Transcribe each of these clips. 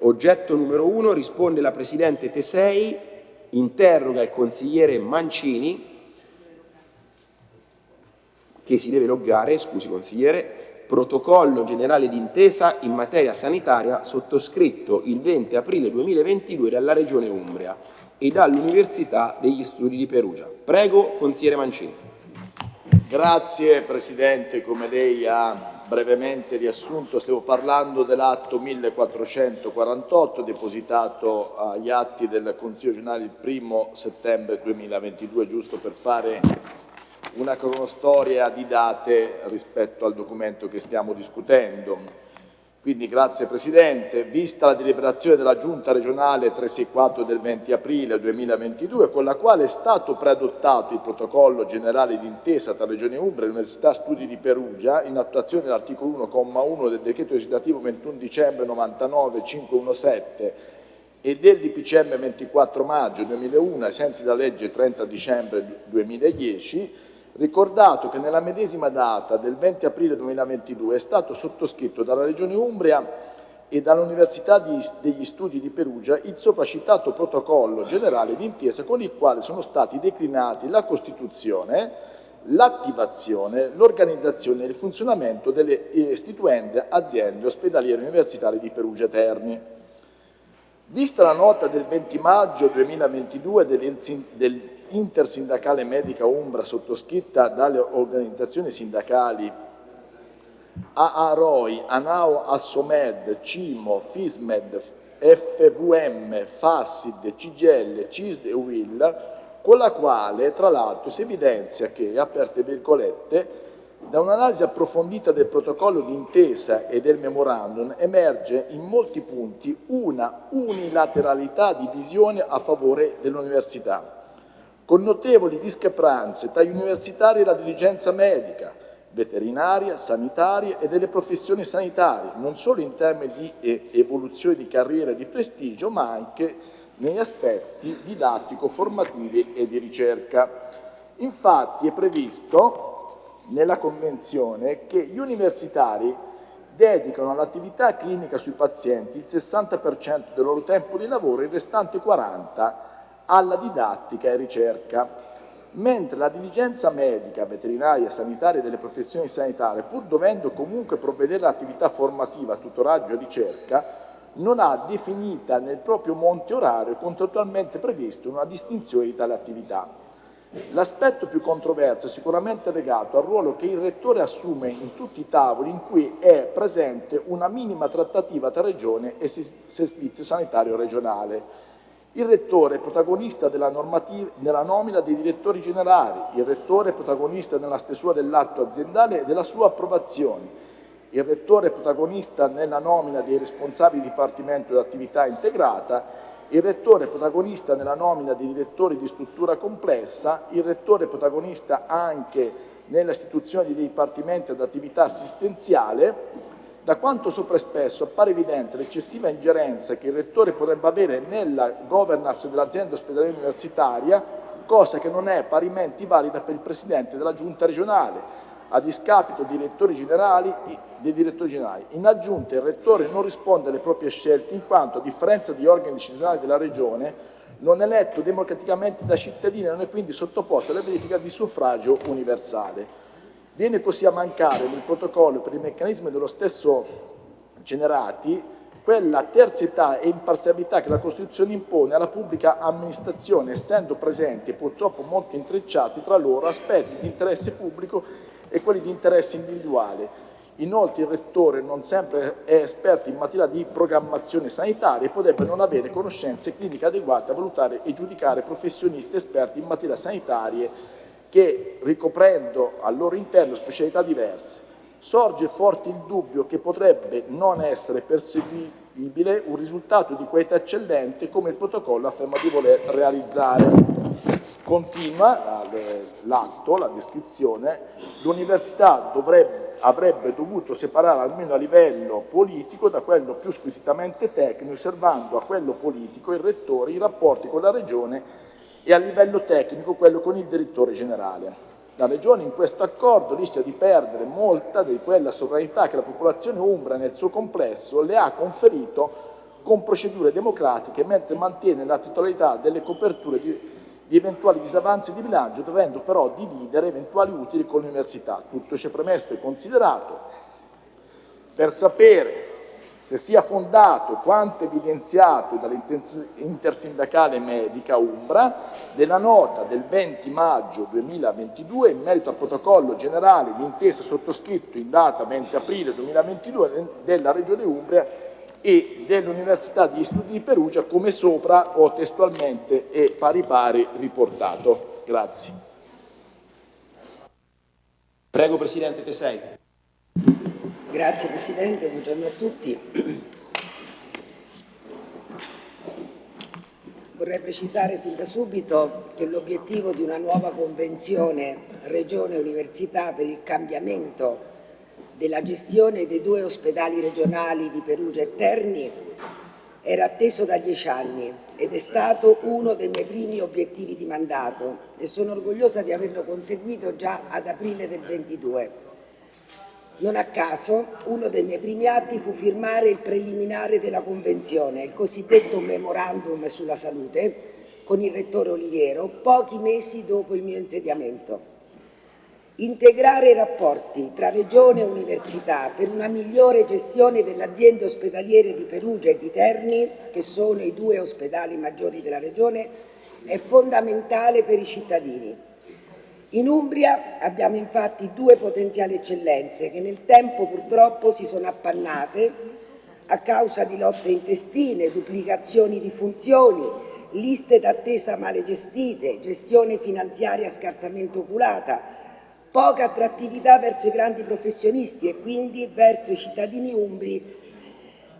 Oggetto numero 1 risponde la Presidente Tesei, interroga il consigliere Mancini che si deve loggare, scusi consigliere, protocollo generale d'intesa in materia sanitaria sottoscritto il 20 aprile 2022 dalla Regione Umbria e dall'Università degli Studi di Perugia. Prego, consigliere Mancini. Grazie Presidente, come lei ha brevemente riassunto, stiamo parlando dell'atto 1448 depositato agli atti del Consiglio Generale il 1 settembre 2022, giusto per fare una cronostoria di date rispetto al documento che stiamo discutendo. Quindi grazie Presidente, vista la deliberazione della Giunta regionale 364 del 20 aprile 2022 con la quale è stato preadottato il protocollo generale d'intesa tra Regione Umbria e l'Università Studi di Perugia in attuazione dell'articolo 1,1 del decreto legislativo 21 dicembre 99 517 e del DPCM 24 maggio 2001 ai sensi della legge 30 dicembre 2010 Ricordato che nella medesima data del 20 aprile 2022 è stato sottoscritto dalla Regione Umbria e dall'Università degli Studi di Perugia il sopracitato protocollo generale d'intesa con il quale sono stati declinati la costituzione, l'attivazione, l'organizzazione e il funzionamento delle istituende aziende ospedaliere universitarie di Perugia Terni. Vista la nota del 20 maggio 2022 del, intersindacale medica Umbra sottoscritta dalle organizzazioni sindacali AAROI, ANAO Assomed, CIMO, FISMED, FVM, FASSID, CGL, CISD e WIL, con la quale tra l'altro si evidenzia che, aperte virgolette, da un'analisi approfondita del protocollo d'intesa e del memorandum emerge in molti punti una unilateralità di visione a favore dell'università con notevoli discrepanze tra gli universitari e la dirigenza medica, veterinaria, sanitaria e delle professioni sanitarie, non solo in termini di evoluzione di carriera e di prestigio, ma anche negli aspetti didattico-formativi e di ricerca. Infatti è previsto nella Convenzione che gli universitari dedicano all'attività clinica sui pazienti il 60% del loro tempo di lavoro e il restante 40% alla didattica e ricerca, mentre la diligenza medica, veterinaria, sanitaria e delle professioni sanitarie, pur dovendo comunque provvedere all'attività formativa, tutoraggio e ricerca, non ha definita nel proprio monte orario contrattualmente previsto una distinzione di tale attività. L'aspetto più controverso è sicuramente legato al ruolo che il Rettore assume in tutti i tavoli in cui è presente una minima trattativa tra Regione e Servizio Sanitario Regionale, il Rettore è protagonista della, nella nomina dei direttori generali, il Rettore è protagonista nella stesura dell'atto aziendale e della sua approvazione, il Rettore è protagonista nella nomina dei responsabili di Dipartimento dell'attività integrata, il Rettore è protagonista nella nomina dei direttori di struttura complessa, il Rettore è protagonista anche nella istituzione di dipartimenti ad attività assistenziale, da quanto sopra espresso appare evidente l'eccessiva ingerenza che il Rettore potrebbe avere nella governance dell'azienda ospedaliera universitaria, cosa che non è parimenti valida per il Presidente della Giunta regionale, a discapito dei direttori generali, dei direttori generali. In aggiunta il Rettore non risponde alle proprie scelte in quanto, a differenza di organi decisionali della Regione, non è eletto democraticamente da cittadini e non è quindi sottoposto alla verifica di suffragio universale. Viene così a mancare nel protocollo per i meccanismi dello stesso generati quella terzietà e imparzialità che la Costituzione impone alla pubblica amministrazione, essendo presenti purtroppo molto intrecciati tra loro aspetti di interesse pubblico e quelli di interesse individuale. Inoltre il Rettore non sempre è esperto in materia di programmazione sanitaria e potrebbe non avere conoscenze cliniche adeguate a valutare e giudicare professionisti esperti in materia sanitaria che, ricoprendo al loro interno specialità diverse, sorge forte il dubbio che potrebbe non essere perseguibile un risultato di qualità eccellente come il protocollo afferma di voler realizzare. Continua l'atto, la descrizione, l'università avrebbe dovuto separare almeno a livello politico da quello più squisitamente tecnico, osservando a quello politico il rettore i rapporti con la regione e a livello tecnico quello con il direttore generale. La Regione in questo accordo rischia di perdere molta di quella sovranità che la popolazione umbra nel suo complesso le ha conferito con procedure democratiche, mentre mantiene la titolarità delle coperture di, di eventuali disavanzi di bilancio, dovendo però dividere eventuali utili con l'università. Tutto ciò premesso e considerato, per sapere se sia fondato quanto evidenziato dall'intersindacale medica Umbra della nota del 20 maggio 2022 in merito al protocollo generale di intesa sottoscritto in data 20 aprile 2022 della Regione Umbria e dell'Università di Studi di Perugia come sopra ho testualmente e pari pari riportato. Grazie. Prego Presidente Tesei. Grazie Presidente, buongiorno a tutti. Vorrei precisare fin da subito che l'obiettivo di una nuova convenzione Regione-Università per il cambiamento della gestione dei due ospedali regionali di Perugia e Terni era atteso da dieci anni ed è stato uno dei miei primi obiettivi di mandato e sono orgogliosa di averlo conseguito già ad aprile del 22. Non a caso, uno dei miei primi atti fu firmare il preliminare della Convenzione, il cosiddetto Memorandum sulla salute, con il Rettore Oliviero, pochi mesi dopo il mio insediamento. Integrare i rapporti tra Regione e Università per una migliore gestione delle aziende ospedaliere di Perugia e di Terni, che sono i due ospedali maggiori della Regione, è fondamentale per i cittadini in Umbria abbiamo infatti due potenziali eccellenze che nel tempo purtroppo si sono appannate a causa di lotte intestine, duplicazioni di funzioni, liste d'attesa male gestite, gestione finanziaria scarsamente oculata, poca attrattività verso i grandi professionisti e quindi verso i cittadini umbri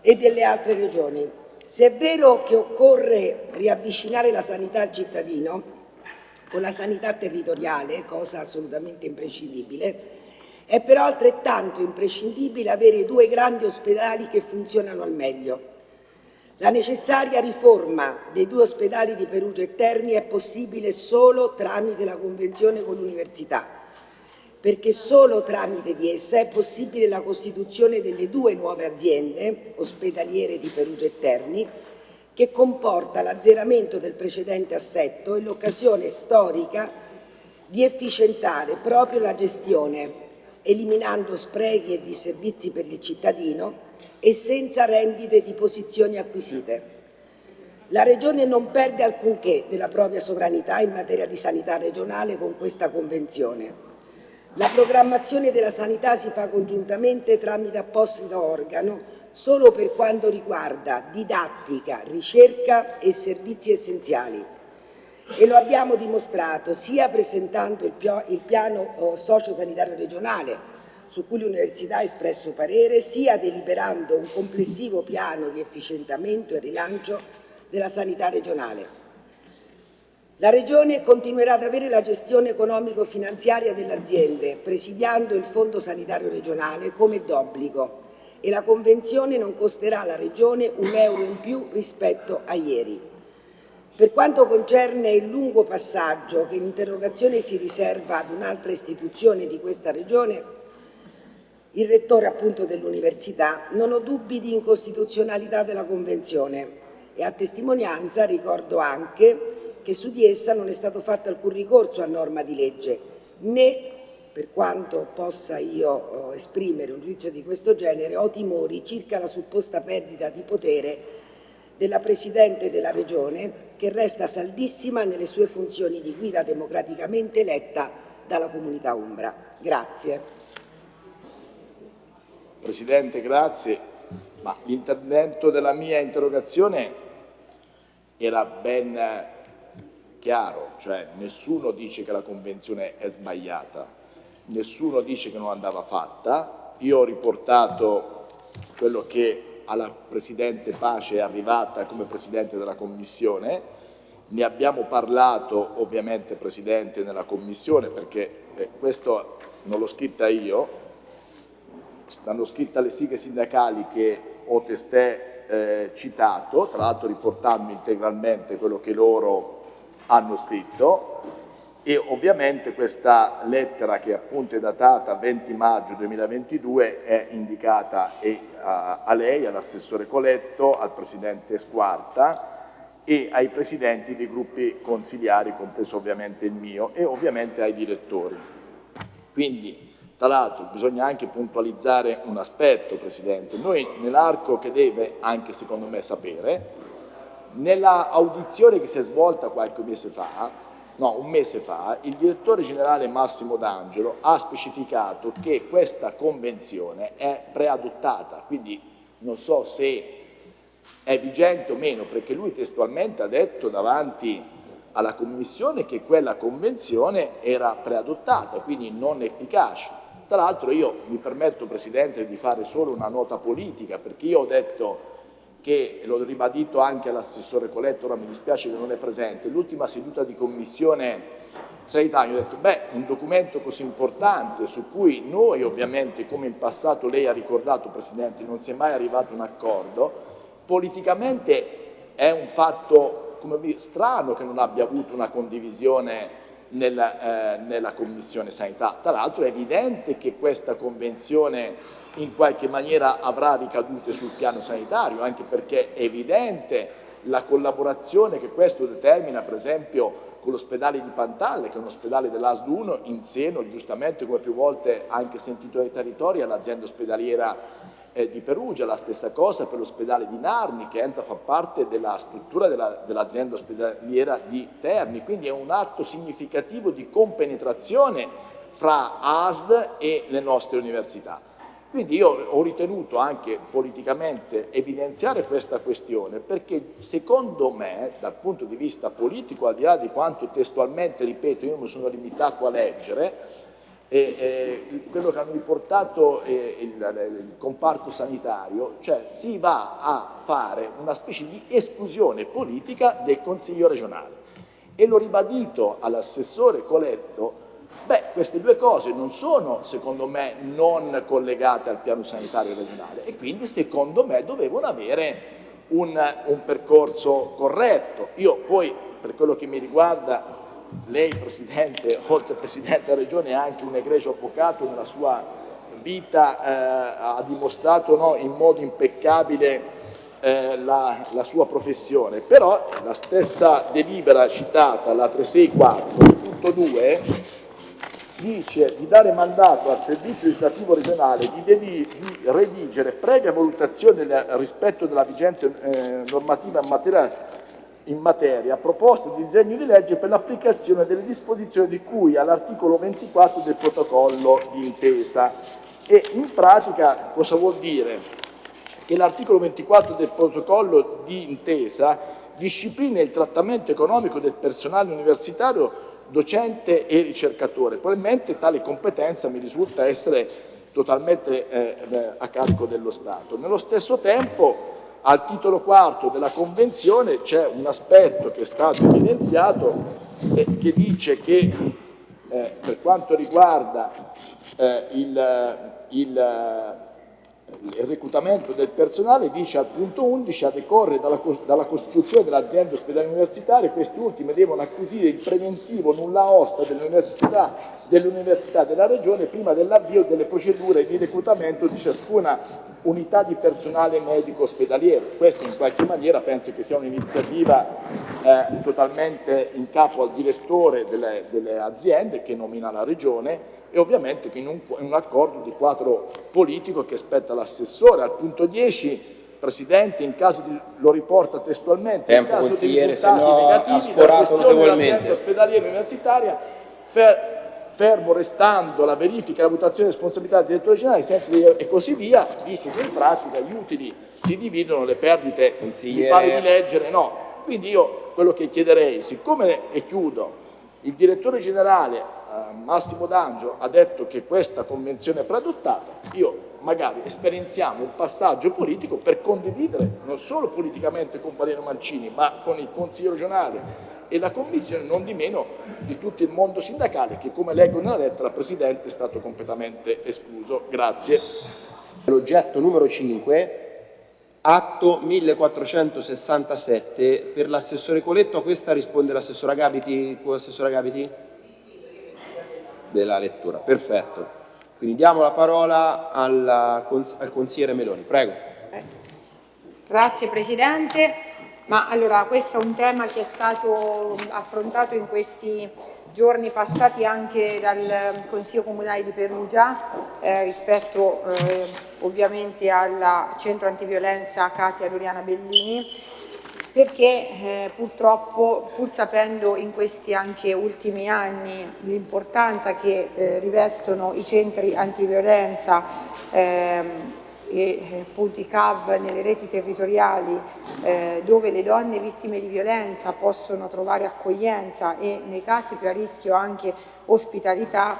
e delle altre regioni. Se è vero che occorre riavvicinare la sanità al cittadino, con la sanità territoriale, cosa assolutamente imprescindibile, è però altrettanto imprescindibile avere due grandi ospedali che funzionano al meglio. La necessaria riforma dei due ospedali di Perugia e Terni è possibile solo tramite la convenzione con l'università, perché solo tramite di essa è possibile la costituzione delle due nuove aziende ospedaliere di Perugia e Terni, che comporta l'azzeramento del precedente assetto e l'occasione storica di efficientare proprio la gestione, eliminando sprechi e disservizi per il cittadino e senza rendite di posizioni acquisite. La Regione non perde alcunché della propria sovranità in materia di sanità regionale con questa Convenzione. La programmazione della sanità si fa congiuntamente tramite apposito organo solo per quanto riguarda didattica, ricerca e servizi essenziali. E lo abbiamo dimostrato sia presentando il, piano oh, sociosanitario regionale, su cui l'Università ha espresso parere, sia deliberando un complessivo piano di efficientamento e rilancio della sanità regionale. La Regione continuerà ad avere la gestione economico-finanziaria delle aziende, presidiando il Fondo Sanitario Regionale come d'obbligo, e la Convenzione non costerà alla Regione un euro in più rispetto a ieri. Per quanto concerne il lungo passaggio che l'interrogazione si riserva ad un'altra istituzione di questa Regione, il Rettore appunto dell'Università, non ho dubbi di incostituzionalità della Convenzione e a testimonianza ricordo anche che su di essa non è stato fatto alcun ricorso a norma di legge, né per quanto possa io eh, esprimere un giudizio di questo genere, ho timori circa la supposta perdita di potere della Presidente della Regione, che resta saldissima nelle sue funzioni di guida democraticamente eletta dalla comunità Umbra. Grazie. Presidente, grazie. Ma l'intervento della mia interrogazione era ben chiaro, cioè nessuno dice che la Convenzione è sbagliata, nessuno dice che non andava fatta, io ho riportato quello che alla Presidente Pace è arrivata come Presidente della Commissione, ne abbiamo parlato ovviamente Presidente nella Commissione perché eh, questo non l'ho scritta io, l'hanno scritta le sighe sindacali che ho testè eh, citato, tra l'altro riportando integralmente quello che loro hanno scritto, e ovviamente questa lettera che appunto è datata 20 maggio 2022 è indicata a, a lei, all'assessore Coletto, al presidente Squarta e ai presidenti dei gruppi consigliari, compreso ovviamente il mio, e ovviamente ai direttori. Quindi, tra l'altro, bisogna anche puntualizzare un aspetto, Presidente. Noi nell'arco che deve, anche secondo me, sapere, nella audizione che si è svolta qualche mese fa, no, un mese fa, il direttore generale Massimo D'Angelo ha specificato che questa convenzione è preadottata, quindi non so se è vigente o meno, perché lui testualmente ha detto davanti alla Commissione che quella convenzione era preadottata, quindi non efficace. Tra l'altro io mi permetto, Presidente, di fare solo una nota politica, perché io ho detto che, l'ho ribadito anche all'assessore Coletto, ora mi dispiace che non è presente, l'ultima seduta di Commissione sanità, ho detto, beh, un documento così importante su cui noi ovviamente, come in passato lei ha ricordato, Presidente, non si è mai arrivato a un accordo, politicamente è un fatto come, strano che non abbia avuto una condivisione nella, eh, nella Commissione Sanità. Tra l'altro è evidente che questa convenzione in qualche maniera avrà ricadute sul piano sanitario, anche perché è evidente la collaborazione che questo determina, per esempio, con l'ospedale di Pantalle, che è un ospedale dell'ASD 1, in seno, giustamente, come più volte anche sentito dai territori, all'azienda ospedaliera eh, di Perugia, la stessa cosa per l'ospedale di Narni che entra a far parte della struttura dell'azienda dell ospedaliera di Terni, quindi è un atto significativo di compenetrazione fra ASD e le nostre università. Quindi io ho ritenuto anche politicamente evidenziare questa questione perché secondo me, dal punto di vista politico, al di là di quanto testualmente, ripeto, io mi sono limitato a leggere, e, eh, quello che hanno riportato eh, il, il, comparto sanitario, cioè si va a fare una specie di esclusione politica del Consiglio regionale. E l'ho ribadito all'assessore Coletto, beh, queste due cose non sono, secondo me, non collegate al piano sanitario regionale e quindi, secondo me, dovevano avere un, un percorso corretto. Io poi, per quello che mi riguarda, lei Presidente, oltre Presidente della Regione, è anche un egregio avvocato nella sua vita, eh, ha dimostrato no, in modo impeccabile eh, la, la, sua professione, però la stessa delibera citata, la 364.2, dice di dare mandato al Servizio legislativo regionale di, di, redigere, previa valutazione del rispetto della vigente eh, normativa in materia in materia proposto di disegno di legge per l'applicazione delle disposizioni di cui all'articolo 24 del protocollo di intesa. E in pratica cosa vuol dire? Che l'articolo 24 del protocollo di intesa disciplina il trattamento economico del personale universitario docente e ricercatore. Probabilmente tale competenza mi risulta essere totalmente eh a carico dello Stato. Nello stesso tempo al titolo quarto della Convenzione c'è un aspetto che è stato evidenziato eh, che dice che eh, per quanto riguarda eh, il, il il reclutamento del personale dice al punto 11 a decorrere dalla, dalla costituzione dell'azienda ospedale universitaria questi ultimi devono acquisire il preventivo nulla osta dell'università dell della regione prima dell'avvio delle procedure di reclutamento di ciascuna unità di personale medico ospedaliero. Questo in qualche maniera penso che sia un'iniziativa eh, totalmente in capo al direttore delle, delle aziende che nomina la regione e ovviamente in un, in un accordo di quadro politico che spetta all'assessore. Al punto 10 Presidente, in caso di, lo riporta testualmente, Tempo, in caso di risultati no negativi dalla questione dell'azienda ospedaliera universitaria, fer, fermo restando la verifica e la valutazione di responsabilità del direttore generale, sensi e così via, dice che in pratica gli utili si dividono, le perdite mi pare di leggere, no. Quindi io quello che chiederei, siccome, e chiudo, il direttore generale Massimo D'Angelo ha detto che questa convenzione è preadottata, io magari esperienziamo un passaggio politico per condividere non solo politicamente con Valero Mancini, ma con il Consiglio regionale e la Commissione, non di meno di tutto il mondo sindacale che, come leggo nella lettera, Presidente è stato completamente escluso. Grazie. L'oggetto numero 5 Atto 1467 per l'assessore Coletto, a questa risponde l'assessora Gabiti. Assessora Gabiti? Della lettura. Perfetto. Quindi diamo la parola alla, al consigliere Meloni. Prego. Grazie Presidente. Ma allora, questo è un tema che è stato affrontato in questi giorni passati anche dal Consiglio Comunale di Perugia eh, rispetto eh, ovviamente al centro antiviolenza Katia Doriana Bellini perché eh, purtroppo pur sapendo in questi anche ultimi anni l'importanza che eh, rivestono i centri antiviolenza ehm, e eh, punti CAV nelle reti territoriali eh, dove le donne vittime di violenza possono trovare accoglienza e nei casi più a rischio anche ospitalità,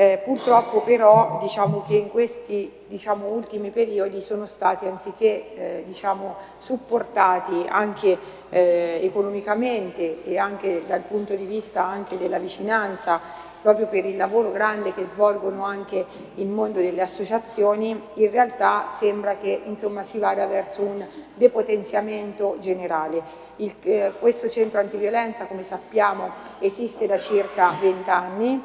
eh, purtroppo però diciamo che in questi diciamo, ultimi periodi sono stati anziché eh, diciamo, supportati anche eh, economicamente e anche dal punto di vista anche della vicinanza proprio per il lavoro grande che svolgono anche il mondo delle associazioni, in realtà sembra che insomma, si vada verso un depotenziamento generale. Il, eh, questo centro antiviolenza, come sappiamo, esiste da circa 20 anni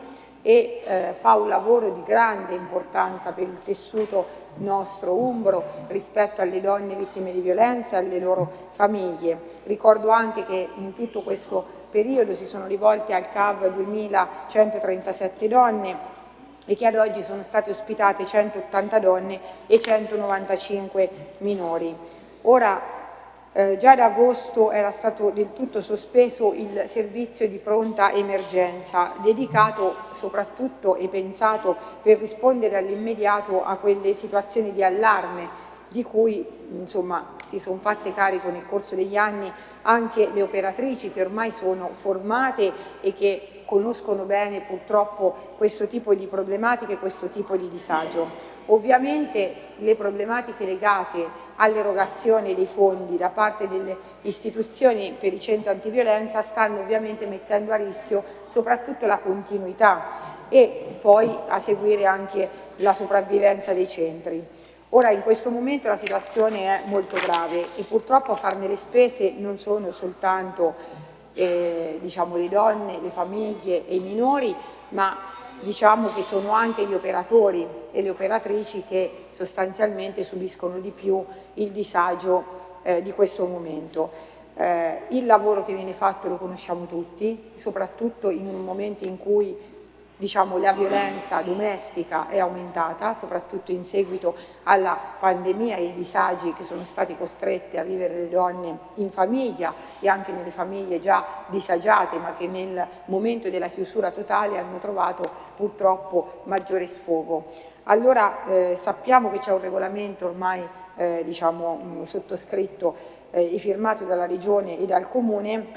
e eh, fa un lavoro di grande importanza per il tessuto nostro umbro rispetto alle donne vittime di violenza e alle loro famiglie. Ricordo anche che in tutto questo periodo si sono rivolte al CAV 2137 donne e che ad oggi sono state ospitate 180 donne e 195 minori. Ora, eh, già ad agosto era stato del tutto sospeso il servizio di pronta emergenza, dedicato soprattutto e pensato per rispondere all'immediato a quelle situazioni di allarme di cui insomma, si sono fatte carico nel corso degli anni anche le operatrici che ormai sono formate e che conoscono bene purtroppo questo tipo di problematiche, questo tipo di disagio. Ovviamente le problematiche legate all'erogazione dei fondi da parte delle istituzioni per i centri antiviolenza stanno ovviamente mettendo a rischio soprattutto la continuità e poi a seguire anche la sopravvivenza dei centri. Ora in questo momento la situazione è molto grave e purtroppo a farne le spese non sono soltanto eh, diciamo, le donne, le famiglie e i minori, ma diciamo che sono anche gli operatori e le operatrici che sostanzialmente subiscono di più il disagio eh, di questo momento. Eh, il lavoro che viene fatto lo conosciamo tutti, soprattutto in un momento in cui diciamo, la violenza domestica è aumentata, soprattutto in seguito alla pandemia e ai disagi che sono stati costrette a vivere le donne in famiglia e anche nelle famiglie già disagiate ma che nel momento della chiusura totale hanno trovato purtroppo maggiore sfogo. Allora eh, sappiamo che c'è un regolamento ormai eh, diciamo, sottoscritto eh, e firmato dalla Regione e dal Comune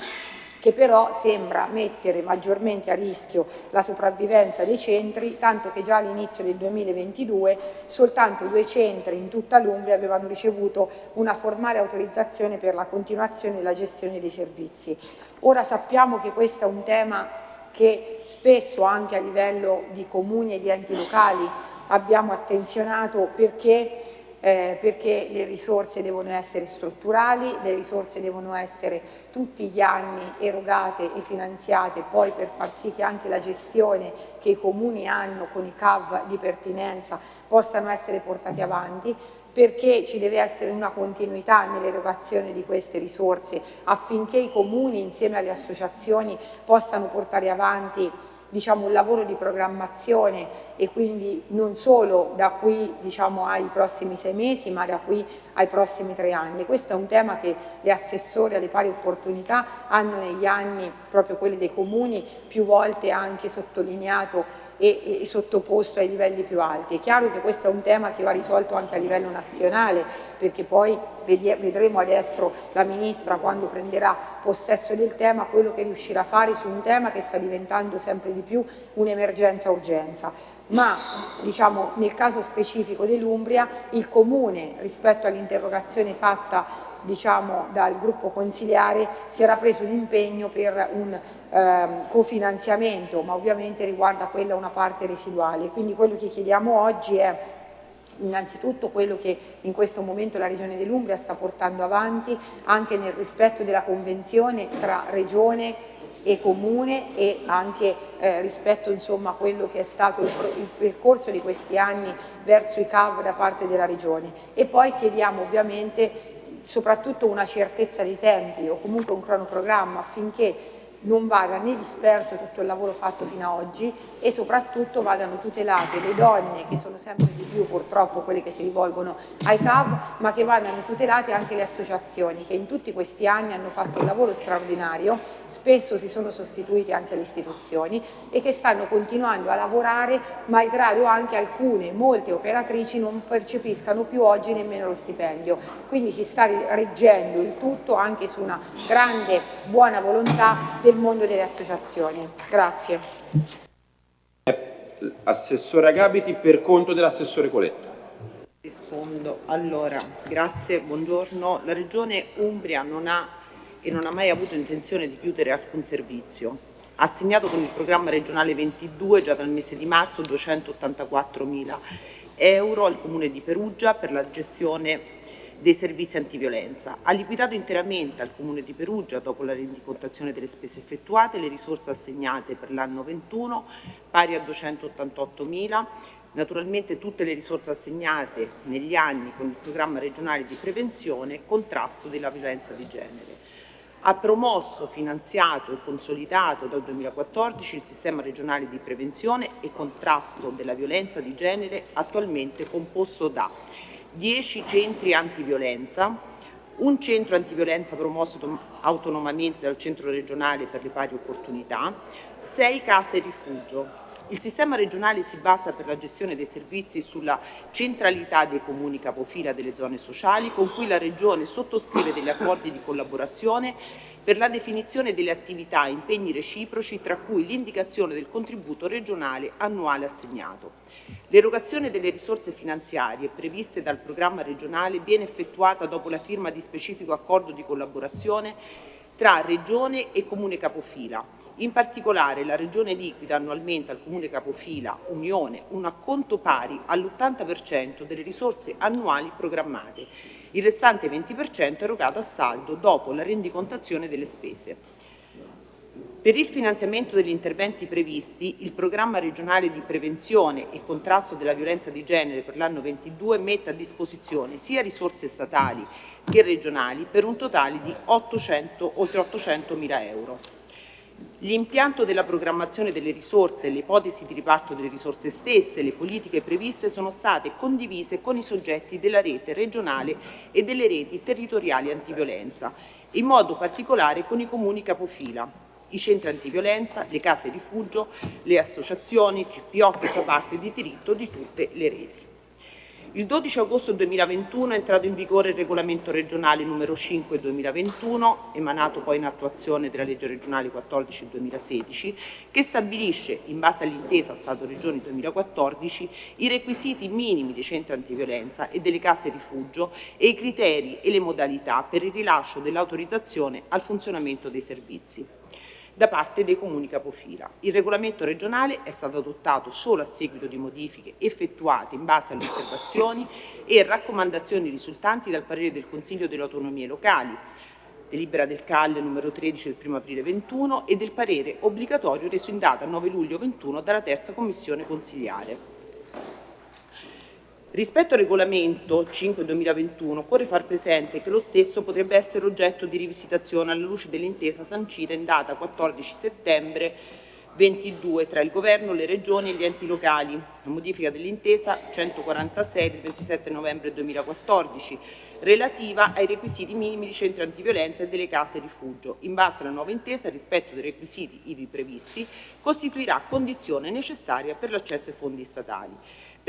che però sembra mettere maggiormente a rischio la sopravvivenza dei centri, tanto che già all'inizio del 2022 soltanto due centri in tutta l'Umbria avevano ricevuto una formale autorizzazione per la continuazione e la gestione dei servizi. Ora sappiamo che questo è un tema che spesso anche a livello di comuni e di enti locali abbiamo attenzionato perché eh, perché le risorse devono essere strutturali, le risorse devono essere tutti gli anni erogate e finanziate poi per far sì che anche la gestione che i comuni hanno con i CAV di pertinenza possano essere portati avanti perché ci deve essere una continuità nell'erogazione di queste risorse affinché i comuni insieme alle associazioni possano portare avanti diciamo, un lavoro di programmazione e quindi non solo da qui diciamo, ai prossimi sei mesi ma da qui ai prossimi tre anni. Questo è un tema che le assessore alle pari opportunità hanno negli anni, proprio quelli dei comuni, più volte anche sottolineato e, e, sottoposto ai livelli più alti. È chiaro che questo è un tema che va risolto anche a livello nazionale perché poi vedremo adesso la Ministra quando prenderà possesso del tema quello che riuscirà a fare su un tema che sta diventando sempre di più un'emergenza-urgenza ma diciamo, nel caso specifico dell'Umbria il Comune rispetto all'interrogazione fatta diciamo, dal gruppo consiliare si era preso un impegno per un ehm, cofinanziamento, ma ovviamente riguarda quella una parte residuale. Quindi quello che chiediamo oggi è innanzitutto quello che in questo momento la Regione dell'Umbria sta portando avanti anche nel rispetto della convenzione tra Regione e comune e anche eh, rispetto insomma, a quello che è stato il, il, percorso di questi anni verso i CAV da parte della Regione e poi chiediamo ovviamente soprattutto una certezza di tempi o comunque un cronoprogramma affinché non vada né disperso tutto il lavoro fatto fino ad oggi e soprattutto vadano tutelate le donne che sono sempre di più purtroppo quelle che si rivolgono ai CAV ma che vadano tutelate anche le associazioni che in tutti questi anni hanno fatto un lavoro straordinario spesso si sono sostituite anche le istituzioni e che stanno continuando a lavorare malgrado anche alcune, molte operatrici non percepiscano più oggi nemmeno lo stipendio. Quindi si sta reggendo il tutto anche su una grande buona volontà del mondo delle associazioni. Grazie. Assessore Agabiti per conto dell'assessore Coletto. Rispondo. Allora, grazie, buongiorno. La Regione Umbria non ha e non ha mai avuto intenzione di chiudere alcun servizio. Ha assegnato con il programma regionale 22 già dal mese di marzo 284 mila euro al Comune di Perugia per la gestione dei servizi antiviolenza. Ha liquidato interamente al Comune di Perugia, dopo la rendicontazione delle spese effettuate, le risorse assegnate per l'anno 21, pari a 288 mila, naturalmente tutte le risorse assegnate negli anni con il programma regionale di prevenzione e contrasto della violenza di genere. Ha promosso, finanziato e consolidato dal 2014 il sistema regionale di prevenzione e contrasto della violenza di genere attualmente composto da 10 centri antiviolenza, un centro antiviolenza promosso autonomamente dal centro regionale per le pari opportunità, 6 case rifugio. Il sistema regionale si basa per la gestione dei servizi sulla centralità dei comuni capofila delle zone sociali con cui la Regione sottoscrive degli accordi di collaborazione per la definizione delle attività e impegni reciproci tra cui l'indicazione del contributo regionale annuale assegnato. L'erogazione delle risorse finanziarie previste dal programma regionale viene effettuata dopo la firma di specifico accordo di collaborazione tra Regione e Comune capofila. In particolare la Regione liquida annualmente al Comune capofila Unione un acconto pari all'80% delle risorse annuali programmate, il restante 20% erogato a saldo dopo la rendicontazione delle spese. Per il finanziamento degli interventi previsti, il programma regionale di prevenzione e contrasto della violenza di genere per l'anno 22 mette a disposizione sia risorse statali che regionali per un totale di 800, oltre 800 mila euro. L'impianto della programmazione delle risorse, le ipotesi di riparto delle risorse stesse le politiche previste sono state condivise con i soggetti della rete regionale e delle reti territoriali antiviolenza, in modo particolare con i comuni capofila i centri antiviolenza, le case rifugio, le associazioni, CPO che fa parte di diritto di tutte le reti. Il 12 agosto 2021 è entrato in vigore il regolamento regionale numero 5 2021, emanato poi in attuazione della legge regionale 14 2016, che stabilisce, in base all'intesa Stato-Regioni 2014, i requisiti minimi dei centri antiviolenza e delle case rifugio e i criteri e le modalità per il rilascio dell'autorizzazione al funzionamento dei servizi da parte dei comuni capofila. Il regolamento regionale è stato adottato solo a seguito di modifiche effettuate in base alle osservazioni e raccomandazioni risultanti dal parere del Consiglio delle autonomie locali, delibera del CAL numero 13 del 1 aprile 21 e del parere obbligatorio reso in data 9 luglio 21 dalla terza commissione consigliare. Rispetto al regolamento 5-2021 occorre far presente che lo stesso potrebbe essere oggetto di rivisitazione alla luce dell'intesa sancita in data 14 settembre 22 tra il Governo, le Regioni e gli enti locali, la modifica dell'intesa 146 del 27 novembre 2014 relativa ai requisiti minimi di centri antiviolenza e delle case rifugio. In base alla nuova intesa, rispetto dei requisiti ivi previsti costituirà condizione necessaria per l'accesso ai fondi statali.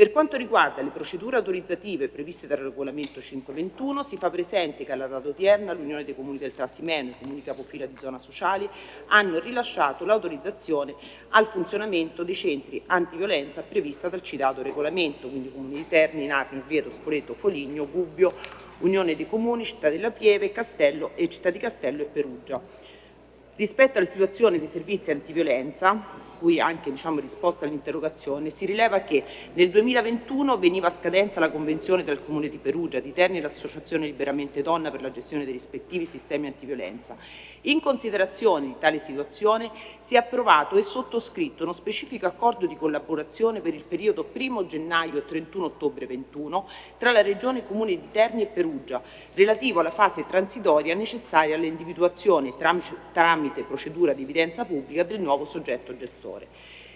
Per quanto riguarda le procedure autorizzative previste dal regolamento 521, si fa presente che alla data odierna l'Unione dei Comuni del Trasimeno e i Comuni capofila di zona sociali hanno rilasciato l'autorizzazione al funzionamento dei centri antiviolenza prevista dal citato regolamento, quindi Comuni di Terni, Narni, Orvieto, Spoleto, Foligno, Gubbio, Unione dei Comuni, Città della Pieve, Castello e Città di Castello e Perugia. Rispetto alla situazione dei servizi antiviolenza, cui anche diciamo, risposta all'interrogazione, si rileva che nel 2021 veniva a scadenza la convenzione tra il Comune di Perugia, di Terni e l'Associazione Liberamente Donna per la gestione dei rispettivi sistemi antiviolenza. In considerazione di tale situazione si è approvato e sottoscritto uno specifico accordo di collaborazione per il periodo 1 gennaio e 31 ottobre 21 tra la Regione Comune di Terni e Perugia, relativo alla fase transitoria necessaria all'individuazione tramite procedura di evidenza pubblica del nuovo soggetto gestore.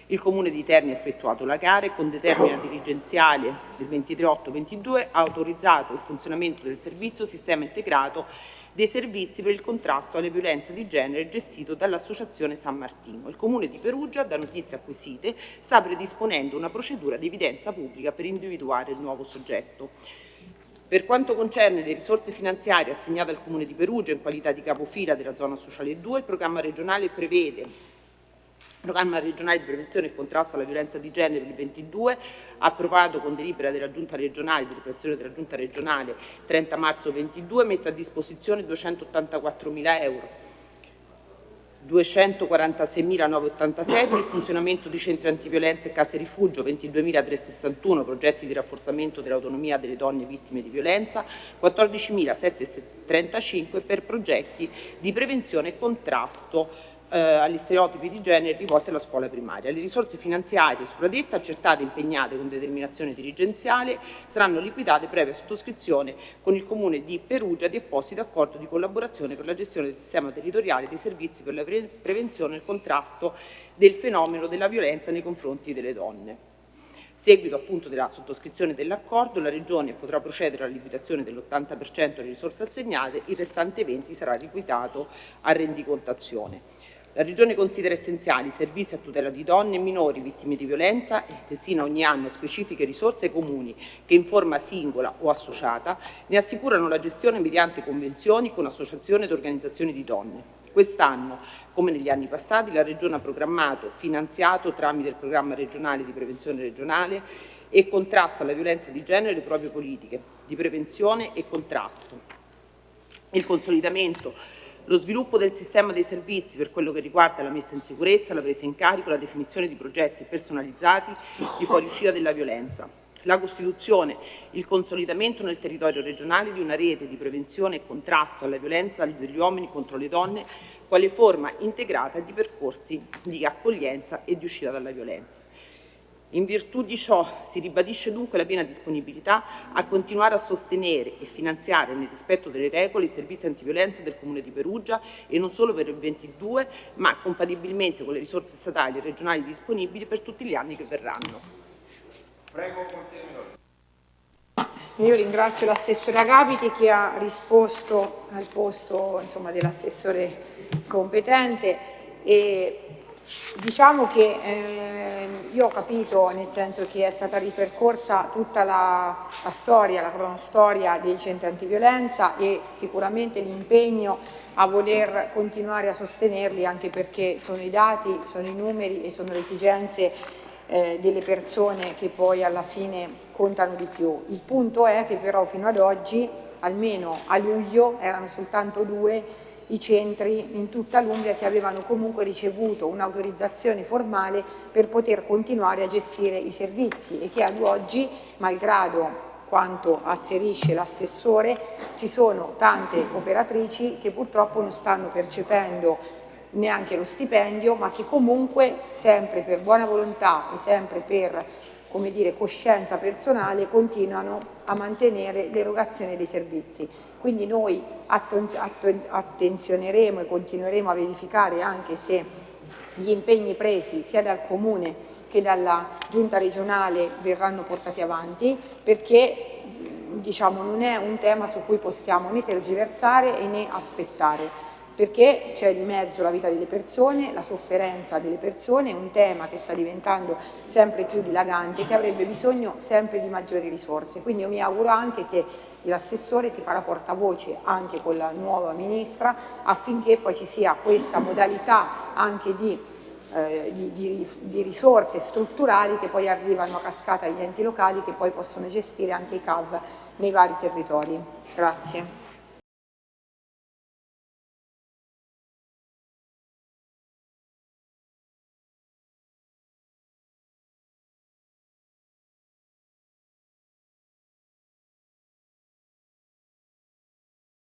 Il Comune di Terni ha effettuato la gara e con determina dirigenziale del 23-8-22 ha autorizzato il funzionamento del servizio Sistema Integrato dei servizi per il contrasto alle violenze di genere gestito dall'Associazione San Martino. Il Comune di Perugia, da notizie acquisite, sta predisponendo una procedura di evidenza pubblica per individuare il nuovo soggetto. Per quanto concerne le risorse finanziarie assegnate al Comune di Perugia in qualità di capofila della zona sociale 2, il programma regionale prevede programma regionale di prevenzione e contrasto alla violenza di genere il 22, approvato con delibera della Giunta regionale, di ripressione della Giunta regionale 30 marzo 22, mette a disposizione 284 mila euro 246.986 per il funzionamento di centri antiviolenza e case rifugio, 22.361 progetti di rafforzamento dell'autonomia delle donne vittime di violenza, 14.735 per progetti di prevenzione e contrasto eh, agli stereotipi di genere rivolti alla scuola primaria. Le risorse finanziarie sopradette, accertate e impegnate con determinazione dirigenziale, saranno liquidate previa sottoscrizione con il Comune di Perugia di apposito accordo di collaborazione per la gestione del sistema territoriale dei servizi per la prevenzione e il contrasto del fenomeno della violenza nei confronti delle donne. Seguito appunto della sottoscrizione dell'accordo, la Regione potrà procedere alla liquidazione dell'80% delle risorse assegnate, il restante 20 sarà liquidato a rendicontazione. La Regione considera essenziali i servizi a tutela di donne e minori vittime di violenza e destina ogni anno specifiche risorse comuni che in forma singola o associata ne assicurano la gestione mediante convenzioni con associazioni ed organizzazioni di donne. Quest'anno, come negli anni passati, la Regione ha programmato, finanziato tramite il programma regionale di prevenzione regionale e contrasto alla violenza di genere le proprie politiche di prevenzione e contrasto. Il consolidamento lo sviluppo del sistema dei servizi per quello che riguarda la messa in sicurezza, la presa in carico, la definizione di progetti personalizzati di fuoriuscita della violenza, la costituzione, il consolidamento nel territorio regionale di una rete di prevenzione e contrasto alla violenza degli uomini contro le donne quale forma integrata di percorsi di accoglienza e di uscita dalla violenza. In virtù di ciò si ribadisce dunque la piena disponibilità a continuare a sostenere e finanziare nel rispetto delle regole i servizi antiviolenza del Comune di Perugia e non solo per il 22 ma compatibilmente con le risorse statali e regionali disponibili per tutti gli anni che verranno. Prego, consigliere io ringrazio l'assessore Agapiti che ha risposto al posto dell'assessore competente e Diciamo che eh, io ho capito, nel senso che è stata ripercorsa tutta la, la storia, la cronostoria dei centri antiviolenza e sicuramente l'impegno a voler continuare a sostenerli anche perché sono i dati, sono i numeri e sono le esigenze eh, delle persone che poi alla fine contano di più. Il punto è che però fino ad oggi, almeno a luglio, erano soltanto due i centri in tutta l'Umbria che avevano comunque ricevuto un'autorizzazione formale per poter continuare a gestire i servizi e che ad oggi, malgrado quanto asserisce l'assessore, ci sono tante operatrici che purtroppo non stanno percependo neanche lo stipendio, ma che comunque sempre per buona volontà e sempre per come dire, coscienza personale continuano a mantenere l'erogazione dei servizi. Quindi noi attenzioneremo e continueremo a verificare anche se gli impegni presi sia dal Comune che dalla Giunta regionale verranno portati avanti perché diciamo, non è un tema su cui possiamo né tergiversare né aspettare perché c'è di mezzo la vita delle persone, la sofferenza delle persone, un tema che sta diventando sempre più dilagante e che avrebbe bisogno sempre di maggiori risorse. Quindi io mi auguro anche che l'assessore si farà portavoce anche con la nuova ministra affinché poi ci sia questa modalità anche di, eh, di, di, di risorse strutturali che poi arrivano a cascata agli enti locali che poi possono gestire anche i CAV nei vari territori. Grazie.